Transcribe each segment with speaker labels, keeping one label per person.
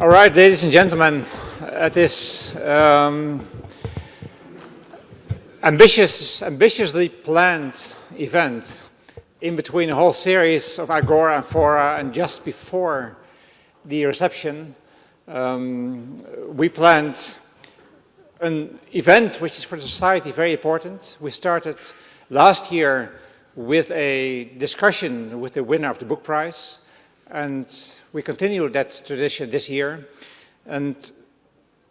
Speaker 1: All right, ladies and gentlemen, at this um, ambitious, ambitiously planned event in between a whole series of Agora and Fora and just before the reception, um, we planned an event which is for the society very important. We started last year with a discussion with the winner of the book prize and we continue that tradition this year. And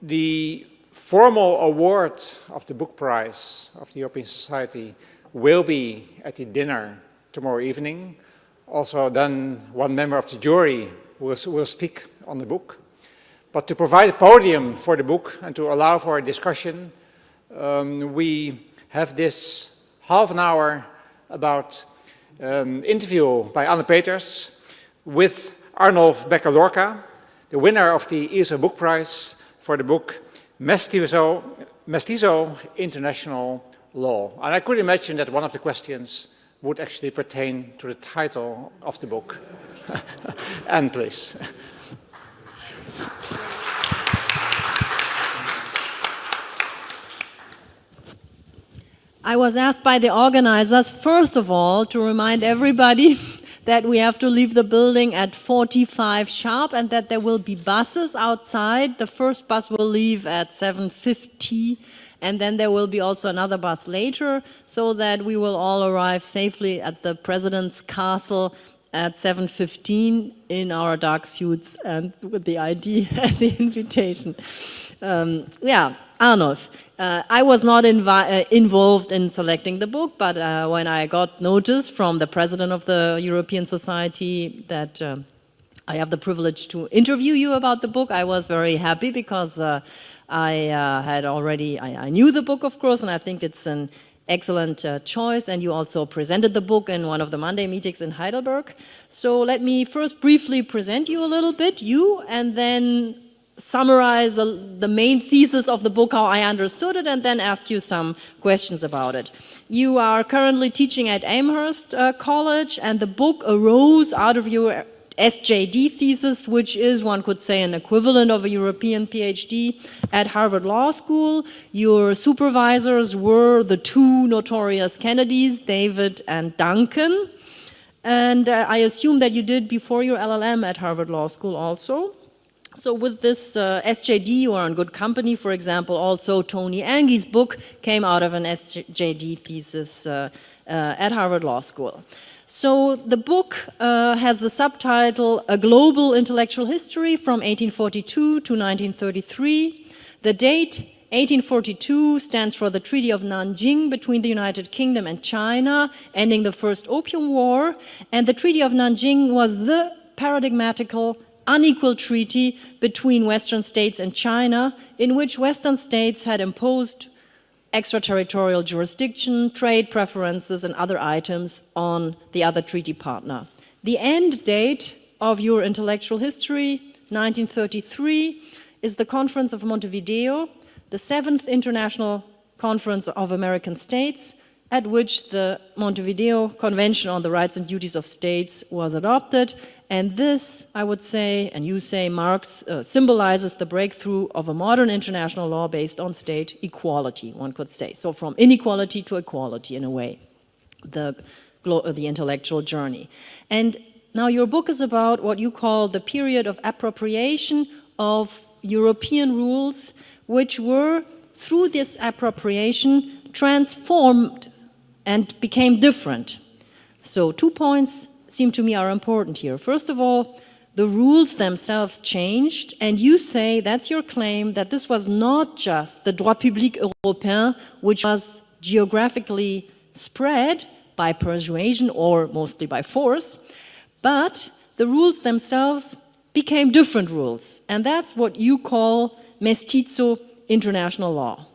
Speaker 1: the formal award of the book prize of the European Society will be at the dinner tomorrow evening. Also then one member of the jury will, will speak on the book. But to provide a podium for the book and to allow for a discussion, um, we have this half an hour about um, interview by Anne Peters with Arnulf Becker-Lorca, the winner of the ESIL Book Prize for the book Mestizo, Mestizo International Law. And I could imagine that one of the questions would actually pertain to the title of the book. and please.
Speaker 2: I was asked by the organizers, first of all, to remind everybody that we have to leave the building at 45 sharp and that there will be buses outside. The first bus will leave at 7.50 and then there will be also another bus later so that we will all arrive safely at the President's Castle at 7.15 in our dark suits and with the ID and the invitation. Um, yeah, Arnulf, uh, I was not uh, involved in selecting the book, but uh, when I got notice from the president of the European Society that uh, I have the privilege to interview you about the book, I was very happy because uh, I uh, had already, I, I, knew the book, of course, and I think it's an excellent choice. And you also presented the book in one of the Monday meetings in Heidelberg. So let me first briefly present you a little bit, you, and then summarize the, the, main thesis of the book, how I understood it, and then ask you some questions about it. You are currently teaching at Amherst uh, College, and the book arose out of your SJD thesis, which is, one could say, an equivalent of a European PhD at Harvard Law School. Your supervisors were the two notorious Kennedys, David and Duncan. And uh, I assume that you did before your LLM at Harvard Law School also. So with this uh, SJD, you are in good company. For example, also Tony Anghie's book came out of an SJD thesis uh, uh, at Harvard Law School. So the book uh, has the subtitle A Global Intellectual History from 1842 to 1933. The date 1842 stands for the Treaty of Nanjing between the United Kingdom and China, ending the First Opium War. And the Treaty of Nanjing was the paradigmatical unequal treaty between Western states and China, in which Western states had imposed extraterritorial jurisdiction, trade preferences, and other items on the other treaty partner. The end date of your intellectual history, 1933, is the Conference of Montevideo, the seventh International Conference of American States, at which the Montevideo Convention on the Rights and Duties of States was adopted and this, I would say, and you say, marks, uh, symbolizes the breakthrough of a modern international law based on state equality, one could say. So from inequality to equality, in a way, the, uh, the intellectual journey. And now your book is about what you call the period of appropriation of European rules, which were, through this appropriation, transformed and became different. So two points seem to me are important here. First of all, the rules themselves changed, and you say, that's your claim, that this was not just the droit public européen, which was geographically spread by persuasion or mostly by force, but the rules themselves became different rules, and that's what you call mestizo international law.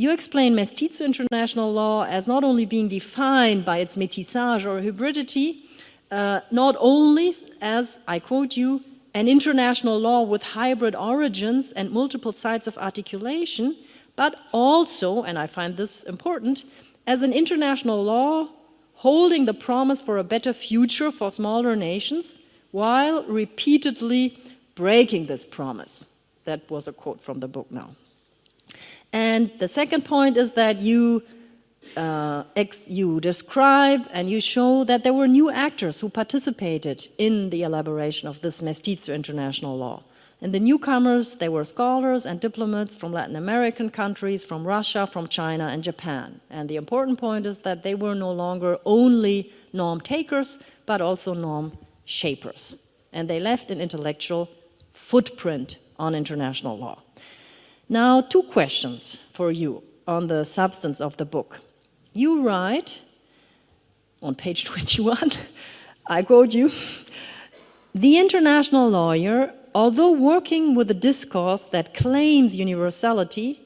Speaker 2: You explain mestizo international law as not only being defined by its métissage or hybridity, uh, not only as, I quote you, an international law with hybrid origins and multiple sites of articulation, but also, and I find this important, as an international law holding the promise for a better future for smaller nations while repeatedly breaking this promise. That was a quote from the book now. And the second point is that you, uh, you describe and you show that there were new actors who participated in the elaboration of this Mestizo international law. And the newcomers, they were scholars and diplomats from Latin American countries, from Russia, from China and Japan. And the important point is that they were no longer only norm takers, but also norm shapers. And they left an intellectual footprint on international law. Now, two questions for you on the substance of the book. You write on page 21, I quote you, the international lawyer, although working with a discourse that claims universality,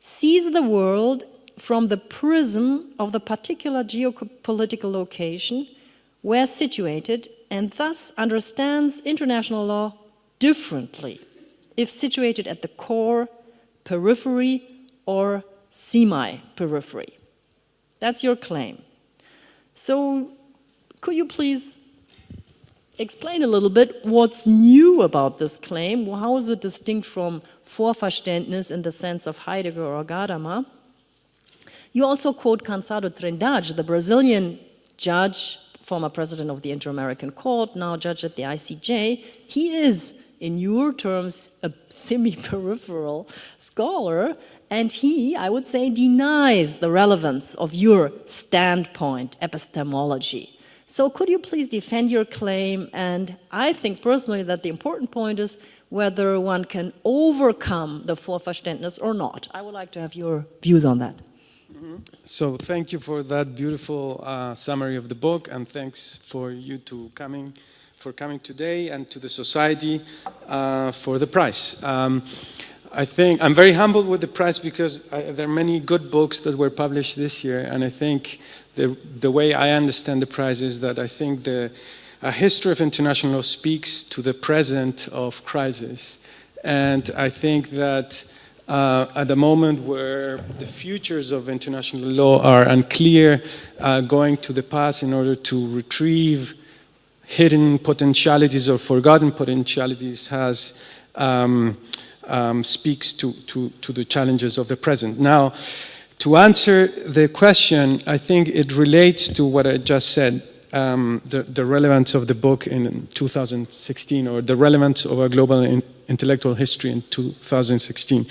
Speaker 2: sees the world from the prism of the particular geopolitical location where situated and thus understands international law differently if situated at the core, periphery, or semi-periphery. That's your claim. So could you please explain a little bit what's new about this claim? How is it distinct from Vorverständnis in the sense of Heidegger or Gadamer? You also quote Cançado Trindade, the Brazilian judge, former president of the Inter-American Court, now judge at the ICJ. He is in your terms, a semi-peripheral scholar, and he, I would say, denies the relevance of your standpoint epistemology. So could you please defend your claim? And I think personally that the important point is whether one can overcome the Vorverständnis or not. I would like to have your views on that.
Speaker 3: Mm -hmm. So thank you for that beautiful uh, summary of the book and thanks for you to coming for coming today and to the society uh, for the prize. Um, I think I'm very humbled with the prize because I, there are many good books that were published this year, and I think the, the way I understand the prize is that I think the a history of international law speaks to the present of crisis. And I think that uh, at the moment where the futures of international law are unclear, uh, going to the past in order to retrieve hidden potentialities or forgotten potentialities has um, um, speaks to, to, to the challenges of the present. Now, to answer the question, I think it relates to what I just said, um, the, the, relevance of the book in 2016 or the relevance of a global in, intellectual history in 2016.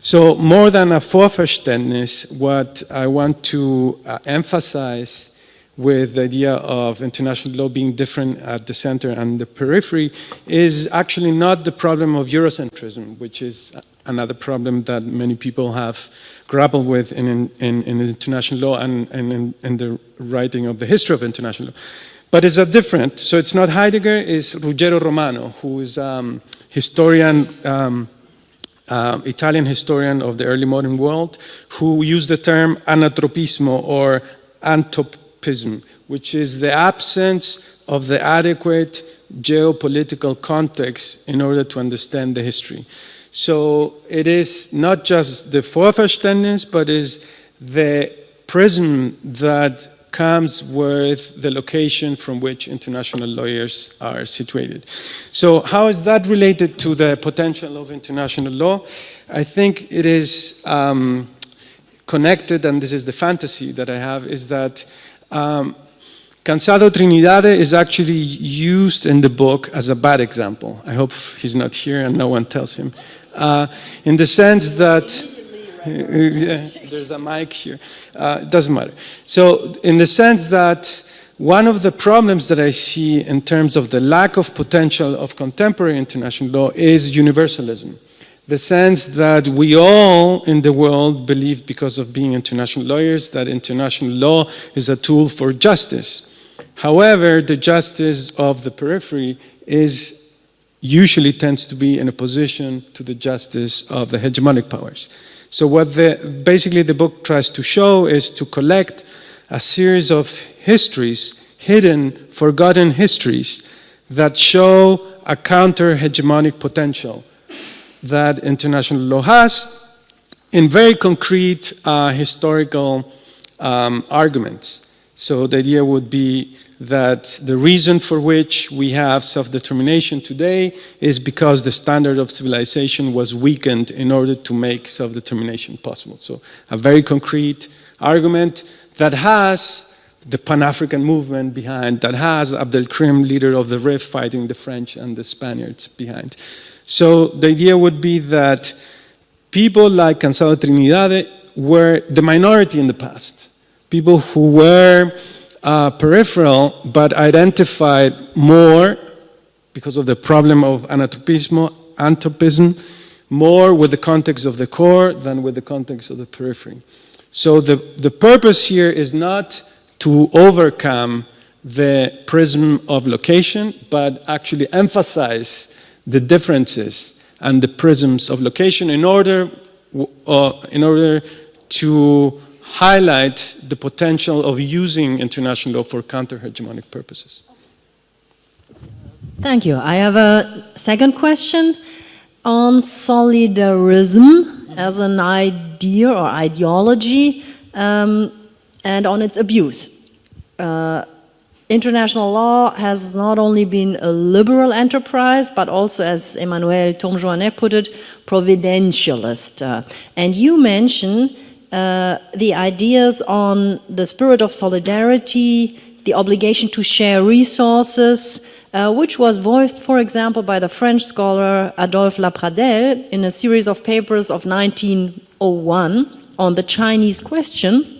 Speaker 3: So more than a Vorverständnis, what I want to uh, emphasize with the idea of international law being different at the center and the periphery is actually not the problem of Eurocentrism, which is another problem that many people have grappled with in, in, in international law and, and in, in, the writing of the history of international law. But it's a different, so it's not Heidegger, it's Ruggiero Romano, who is um, historian, um, uh, Italian historian of the early modern world, who used the term anatopismo or antop which is the absence of the adequate geopolitical context in order to understand the history. So it is not just the Vorverständnis, but is the prism that comes with the location from which international lawyers are situated. So how is that related to the potential of international law? I think it is um, connected, and this is the fantasy that I have, is that um, Cançado Trindade is actually used in the book as a bad example. I hope he's not here and no one tells him. Uh, in the sense that, yeah, there's a mic here, uh, it doesn't matter. So in the sense that one of the problems that I see in terms of the lack of potential of contemporary international law is universalism the sense that we all in the world believe, because of being international lawyers, that international law is a tool for justice. However, the justice of the periphery is usually tends to be in opposition to the justice of the hegemonic powers. So what the, basically the book tries to show is to collect a series of histories, hidden, forgotten histories, that show a counter-hegemonic potential that international law has in very concrete uh, historical um, arguments. So the idea would be that the reason for which we have self-determination today is because the standard of civilization was weakened in order to make self-determination possible. So a very concrete argument that has the Pan-African movement behind, that has Abdel Krim, leader of the RIF, fighting the French and the Spaniards behind. So the idea would be that people like Cançado Trinidad were the minority in the past people who were uh, peripheral but identified more because of the problem of anatopismo, anthropism, more with the context of the core than with the context of the periphery. So the, the purpose here is not to overcome the prism of location, but actually emphasize the differences and the prisms of location in order, uh, in order to highlight the potential of using international law for counter-hegemonic purposes.
Speaker 2: Thank you. I have a second question on solidarism as an idea or ideology um, and on its abuse. Uh, international law has not only been a liberal enterprise, but also, as Emmanuelle Tourme-Jouannet put it, providentialist. Uh, and you mention uh, the ideas on the spirit of solidarity, the obligation to share resources, uh, which was voiced, for example, by the French scholar Adolphe Lapradelle in a series of papers of 1901 on the Chinese question.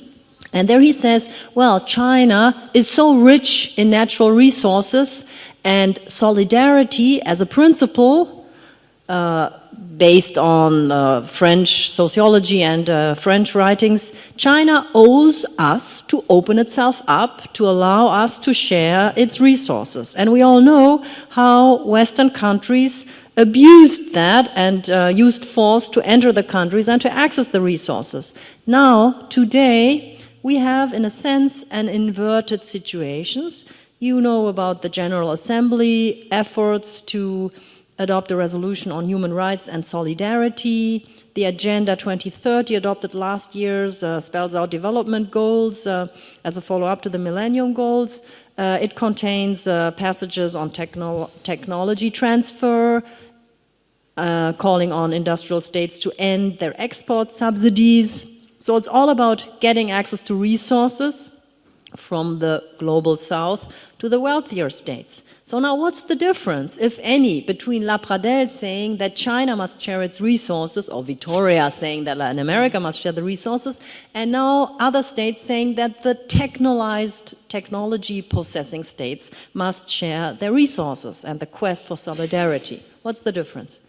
Speaker 2: And there he says, well, China is so rich in natural resources and solidarity as a principle uh, based on uh, French sociology and uh, French writings, China owes us to open itself up, to allow us to share its resources. And we all know how Western countries abused that and uh, used force to enter the countries and to access the resources. Now, today, we have, in a sense, an inverted situations. You know about the General Assembly efforts to adopt a resolution on human rights and solidarity. The Agenda 2030 adopted last year's uh, spells out development goals uh, as a follow-up to the Millennium Goals. Uh, it contains uh, passages on techno technology transfer, uh, calling on industrial states to end their export subsidies. So it's all about getting access to resources from the global south to the wealthier states. So now what's the difference, if any, between Lapradelle saying that China must share its resources, or Vitoria saying that Latin America must share the resources, and now other states saying that the technolized technology possessing states must share their resources and the quest for solidarity. What's the difference?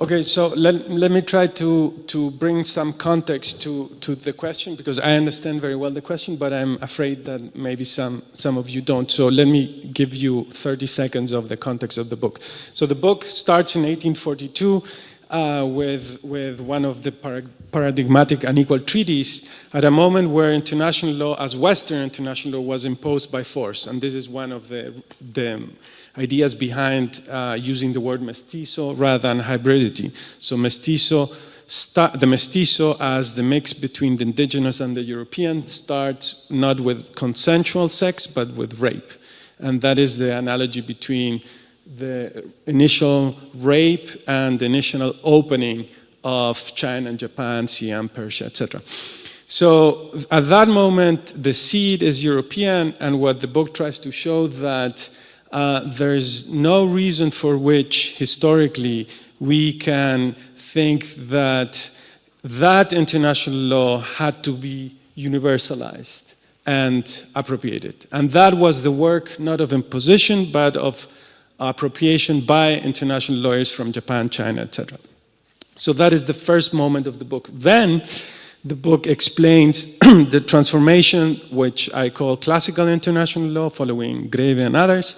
Speaker 3: Okay, so let, let me try to, to bring some context to, to the question because I understand very well the question, but I'm afraid that maybe some, some of you don't. So let me give you 30 seconds of the context of the book. So the book starts in 1842 uh, with, with one of the paradigmatic unequal treaties at a moment where international law, as Western international law, was imposed by force. And this is one of the, the ideas behind uh, using the word mestizo rather than hybridity. So mestizo, the mestizo as the mix between the indigenous and the European starts not with consensual sex, but with rape. And that is the analogy between the initial rape and the initial opening of China and Japan, Siam, Persia, etc. So at that moment, the seed is European, and what the book tries to show that uh, there's no reason for which historically we can think that that international law had to be universalized and appropriated. And that was the work not of imposition, but of appropriation by international lawyers from Japan, China, etc. So that is the first moment of the book. Then the book explains the transformation, which I call classical international law, following Grewe and others.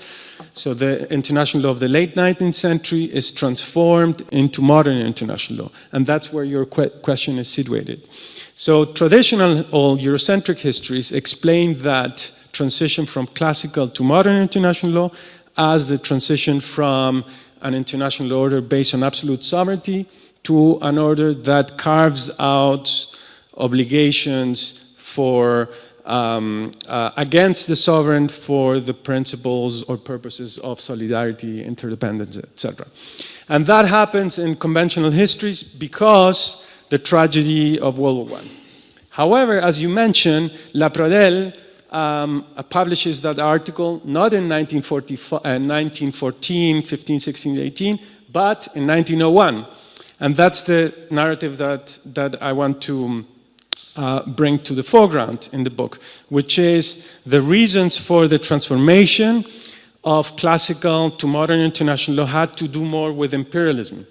Speaker 3: So the international law of the late 19th century is transformed into modern international law. And that's where your que question is situated. So traditional or Eurocentric histories explain that transition from classical to modern international law as the transition from an international order based on absolute sovereignty to an order that carves out obligations for um, uh, against the sovereign for the principles or purposes of solidarity, interdependence, etc. And that happens in conventional histories because the tragedy of World War I. However, as you mentioned, Lapradelle um, publishes that article not in 1914, uh, 15, 16, 18, but in 1901. And that's the narrative that, that I want to uh, bring to the foreground in the book, which is the reasons for the transformation of classical to modern international law had to do more with imperialism.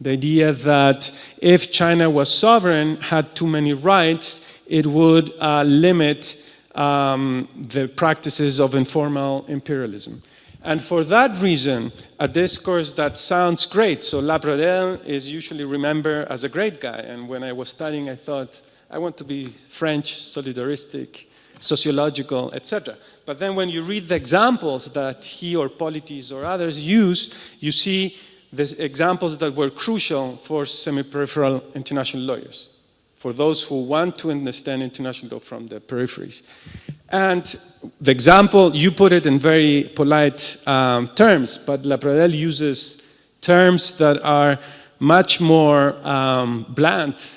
Speaker 3: The idea that if China was sovereign, had too many rights, it would uh, limit um, the practices of informal imperialism. And for that reason, a discourse that sounds great, so Lapradelle is usually remembered as a great guy, and when I was studying, I thought, I want to be French, solidaristic, sociological, etc. But then when you read the examples that he or Politis or others use, you see the examples that were crucial for semi-peripheral international lawyers, for those who want to understand international law from the peripheries. And the example, you put it in very polite um, terms, but Lapradelle uses terms that are much more um.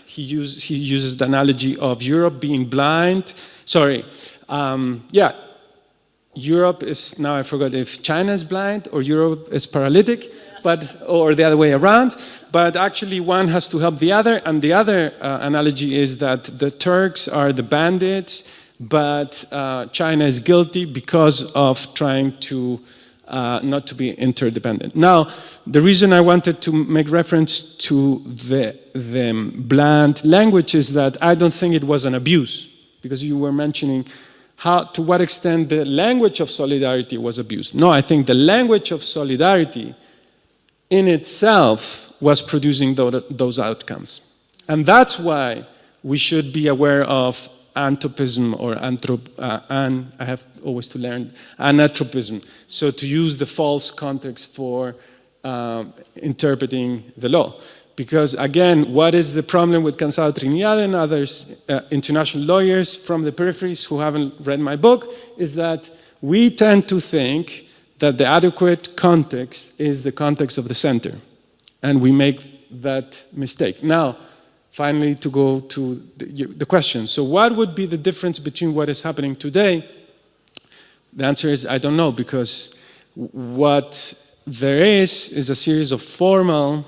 Speaker 3: He, use, he uses the analogy of Europe being blind. Sorry, um, yeah, Europe is, now I forgot if China is blind or Europe is paralytic, but, or the other way around, but actually one has to help the other, and the other uh, analogy is that the Turks are the bandits, but uh, China is guilty because of trying to uh, not to be interdependent. Now, the reason I wanted to make reference to the, the bland language is that I don't think it was an abuse, because you were mentioning how, to what extent the language of solidarity was abused. No, I think the language of solidarity in itself was producing those outcomes. And that's why we should be aware of anthropism or anthrop, uh, an, I have always to learn, anatopism. So to use the false context for uh, interpreting the law. Because again, what is the problem with Cançado Trinidad and others, uh, international lawyers from the peripheries who haven't read my book, is that we tend to think that the adequate context is the context of the center. And we make that mistake. Now, finally to go to the, the question. So what would be the difference between what is happening today? The answer is I don't know because what there is is a series of formal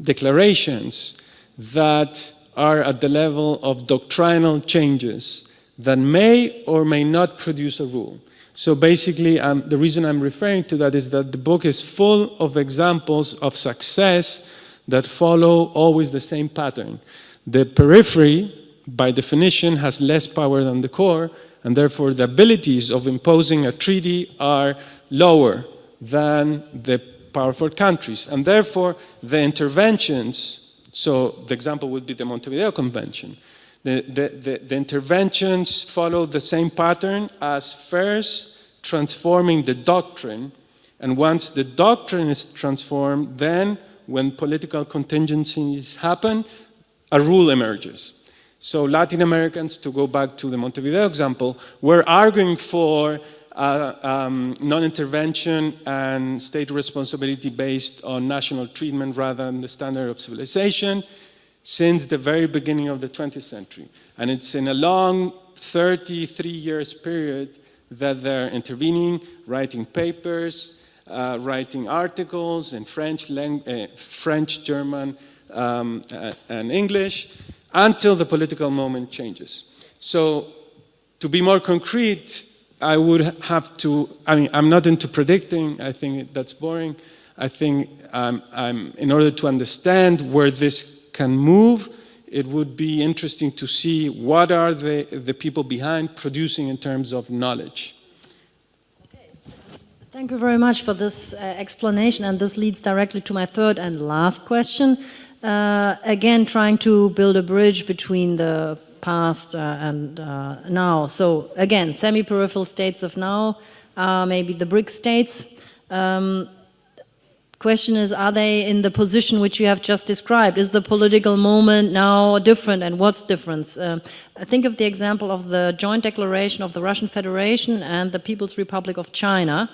Speaker 3: declarations that are at the level of doctrinal changes that may or may not produce a rule. So basically, um, the reason I'm referring to that is that the book is full of examples of success that follow always the same pattern. The periphery, by definition, has less power than the core, and therefore the abilities of imposing a treaty are lower than the powerful countries. And therefore, the interventions, so the example would be the Montevideo Convention, the, the, the, the interventions follow the same pattern as first transforming the doctrine, and once the doctrine is transformed, then when political contingencies happen, a rule emerges. So Latin Americans, to go back to the Montevideo example, were arguing for uh, um, non-intervention and state responsibility based on national treatment rather than the standard of civilization since the very beginning of the 20th century. And it's in a long 33 years period that they're intervening, writing papers, uh, writing articles in French, uh, French German, um, uh, and English, until the political moment changes. So to be more concrete, I would have to, I mean, I'm not into predicting, I think that's boring. I think um, I'm, in order to understand where this can move, it would be interesting to see what are the, the people behind producing in terms of knowledge.
Speaker 2: Thank you very much for this uh, explanation, and this leads directly to my third and last question. Uh, again, trying to build a bridge between the past uh, and uh, now. So again, semi-peripheral states of now, maybe the BRIC states. Um, question is, are they in the position which you have just described? Is the political moment now different and what's different? Uh, think of the example of the joint declaration of the Russian Federation and the People's Republic of China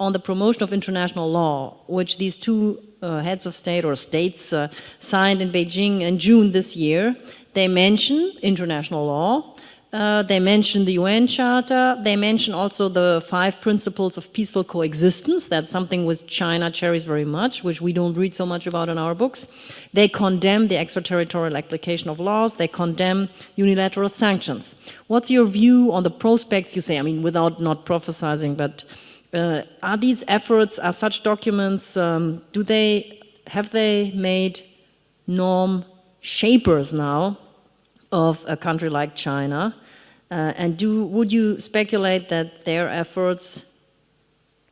Speaker 2: on the promotion of international law, which these two uh, heads of state or states uh, signed in Beijing in June this year. They mention international law, uh, they mention the UN Charter. They mention also the five principles of peaceful coexistence. That's something which China cherries very much, which we don't read so much about in our books. They condemn the extraterritorial application of laws. They condemn unilateral sanctions. What's your view on the prospects, you say, I mean, without not prophesizing, but uh, are these efforts, are such documents, um, do they, have they made norm shapers now of a country like China? Uh, and do, would you speculate that their efforts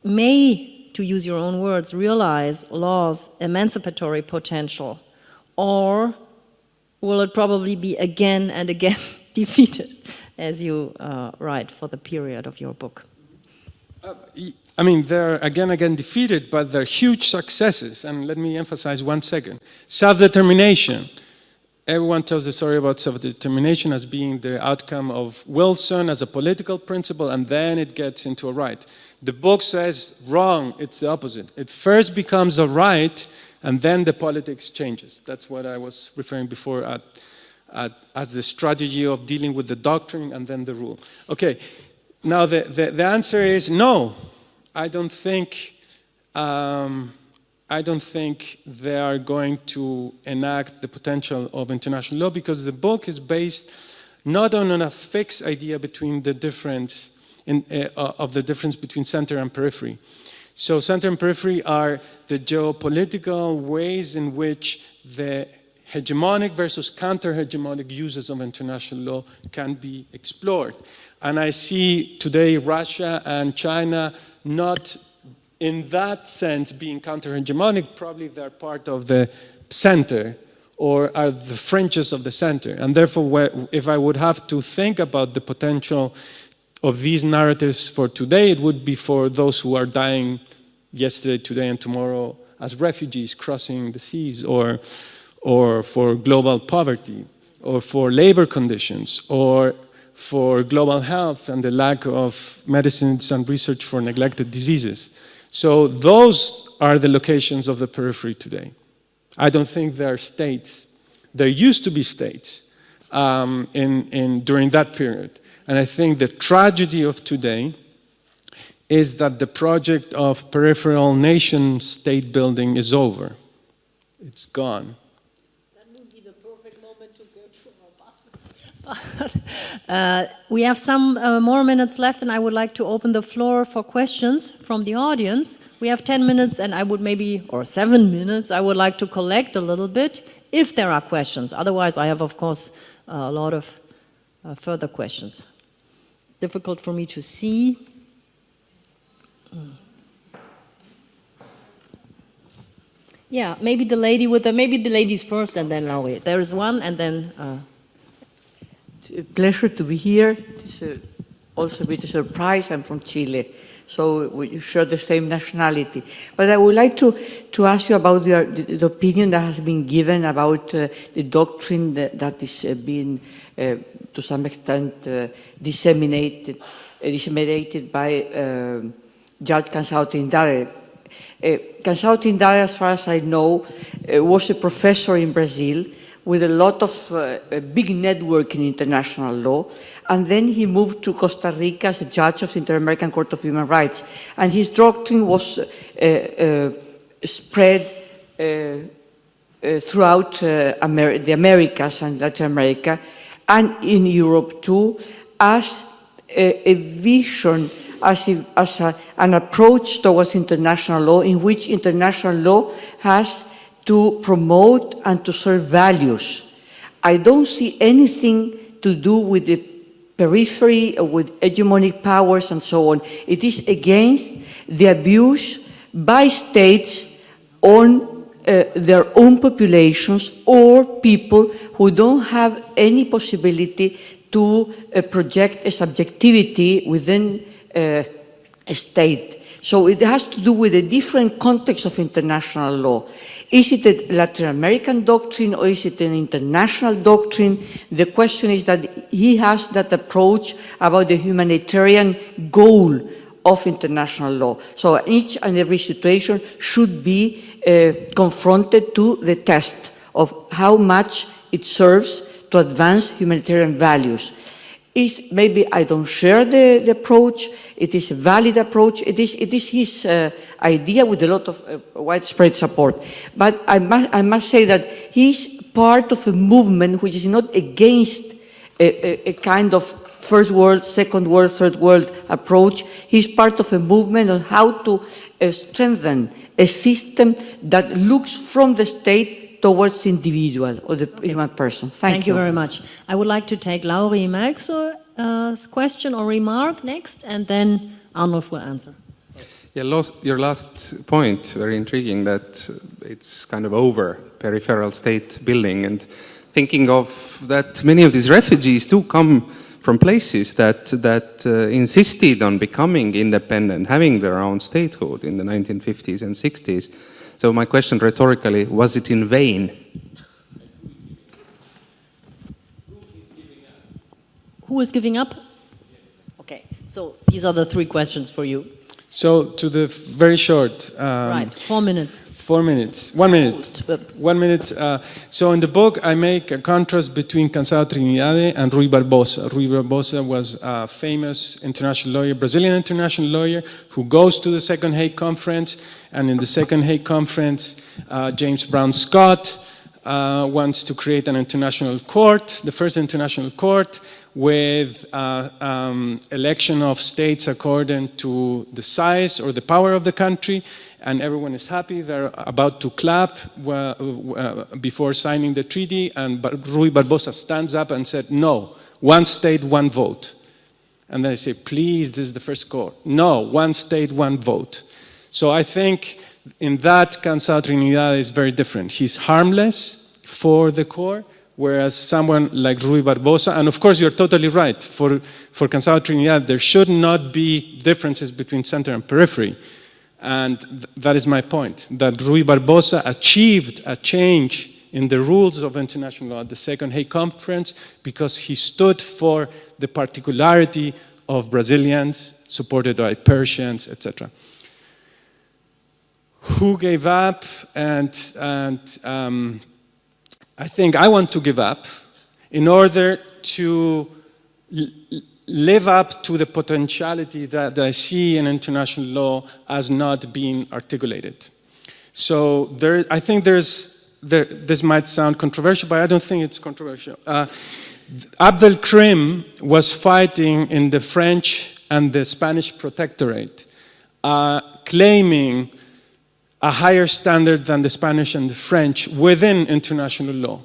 Speaker 2: may, to use your own words, realize law's emancipatory potential? Or will it probably be again and again defeated, as you uh, write for the period of your book?
Speaker 3: Uh, I mean, they're again again defeated, but they're huge successes. And let me emphasize one second. Self-determination everyone tells the story about self-determination as being the outcome of Wilson as a political principle, and then it gets into a right. The book says wrong, it's the opposite. It first becomes a right, and then the politics changes. That's what I was referring before at, at, as the strategy of dealing with the doctrine and then the rule. Okay, now the, the, the answer is no. I don't think um, I don't think they are going to enact the potential of international law because the book is based not on a fixed idea between the difference in, uh, of the difference between center and periphery. So center and periphery are the geopolitical ways in which the hegemonic versus counter-hegemonic uses of international law can be explored. And I see today Russia and China not in that sense, being counter-hegemonic, probably they're part of the center or are the fringes of the center. And therefore, if I would have to think about the potential of these narratives for today, it would be for those who are dying yesterday, today, and tomorrow as refugees crossing the seas, or, or for global poverty, or for labor conditions, or for global health and the lack of medicines and research for neglected diseases. So those are the locations of the periphery today. I don't think there are states. There used to be states um, in, in, during that period. And I think the tragedy of today is that the project of peripheral nation state building is over. It's gone.
Speaker 2: uh, we have some uh, more minutes left and I would like to open the floor for questions from the audience. We have 10 minutes and I would maybe, or seven minutes, I would like to collect a little bit if there are questions. Otherwise, I have, of course, a lot of uh, further questions. Difficult for me to see. Mm. Yeah, maybe the lady with the, maybe the ladies first and then wait. There is one and then uh,
Speaker 4: a pleasure to be here. It's a, also a bit of a surprise. I'm from Chile, so we share the same nationality. But I would like to, to ask you about the, the opinion that has been given about uh, the doctrine that, that is uh, being, uh, to some extent, uh, disseminated, uh, disseminated by Judge Cansao Trindade. Uh, Cansao Trindade, as far as I know, uh, was a professor in Brazil with a lot of uh, a big network in international law. And then he moved to Costa Rica as a judge of the Inter-American Court of Human Rights. And his doctrine was uh, uh, spread uh, uh, throughout Amer the Americas and Latin America, and in Europe too, as a, a vision, as, as a, an approach towards international law in which international law has to promote and to serve values. I don't see anything to do with the periphery or with hegemonic powers and so on. It is against the abuse by states on uh, their own populations or people who don't have any possibility to uh, project a subjectivity within uh, state. So it has to do with a different context of international law. Is it a Latin American doctrine or is it an international doctrine? The question is that he has that approach about the humanitarian goal of international law. So each and every situation should be uh, confronted to the test of how much it serves to advance humanitarian values is maybe I don't share the, the, approach. It is a valid approach. It is, it is his uh, idea with a lot of uh, widespread support. But I must, I must say that he's part of a movement which is not against a, a, a kind of first world, second world, third world approach. He's part of a movement on how to uh, strengthen a system that looks from the state towards the individual or the okay. human person. Thank,
Speaker 2: Thank you. you. very much. I would like to take Lauri Mälksoo's uh, question or remark next, and then Arnulf will answer.
Speaker 5: Yeah, your last point, very intriguing, that it's kind of over peripheral state building and thinking of that many of these refugees do come from places that, that uh, insisted on becoming independent, having their own statehood in the 1950s and 60s. So my question rhetorically, was it in vain?
Speaker 2: Who is giving up? Okay, so these are the three questions for you.
Speaker 3: So to the very short. Um,
Speaker 2: right, four minutes.
Speaker 3: Four minutes. One minute. One minute. Uh, so in the book, I make a contrast between Cançado Trinidade and Rui Barbosa. Rui Barbosa was a famous international lawyer, Brazilian international lawyer, who goes to the Second Hague Conference. And in the Second Hague Conference, uh, James Brown Scott uh, wants to create an international court, the first international court, with uh, um, election of states according to the size or the power of the country and everyone is happy. They're about to clap uh, before signing the treaty, and Rui Barbosa stands up and said, no, one state, one vote. And they say, please, this is the first court. No, one state, one vote. So I think in that, Cançado Trinidad is very different. He's harmless for the core, whereas someone like Rui Barbosa, and of course you're totally right, for, for Cançado Trinidad, there should not be differences between center and periphery. And th that is my point, that Rui Barbosa achieved a change in the rules of international law at the Second Hague Conference because he stood for the particularity of Brazilians, supported by Persians, etc. Who gave up? And, and um, I think I want to give up in order to live up to the potentiality that I see in international law as not being articulated. So there, I think there's, there, this might sound controversial, but I don't think it's controversial. Uh, Abdel Krim was fighting in the French and the Spanish protectorate, uh, claiming a higher standard than the Spanish and the French within international law.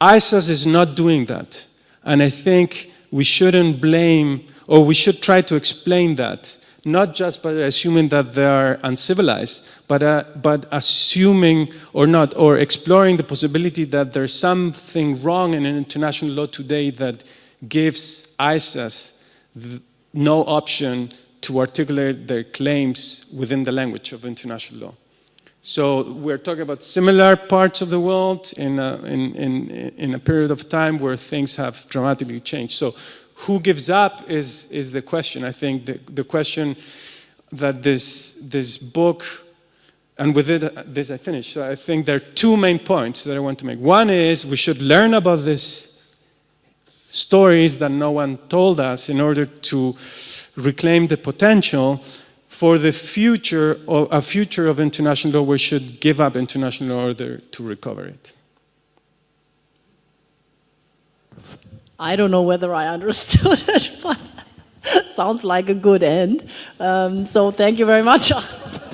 Speaker 3: ISIS is not doing that. And I think we shouldn't blame, or we should try to explain that, not just by assuming that they are uncivilized, but, uh, but assuming or not, or exploring the possibility that there's something wrong in international law today that gives ISIS no option to articulate their claims within the language of international law. So we're talking about similar parts of the world in a, in, in, in a period of time where things have dramatically changed. So who gives up is, is the question. I think the, the question that this, this book, and with it, this I finish. So I think there are two main points that I want to make. One is we should learn about these stories that no one told us in order to reclaim the potential for the future, or a future of international law, we should give up international order to recover it.
Speaker 2: I don't know whether I understood it, but sounds like a good end. Um, so thank you very much.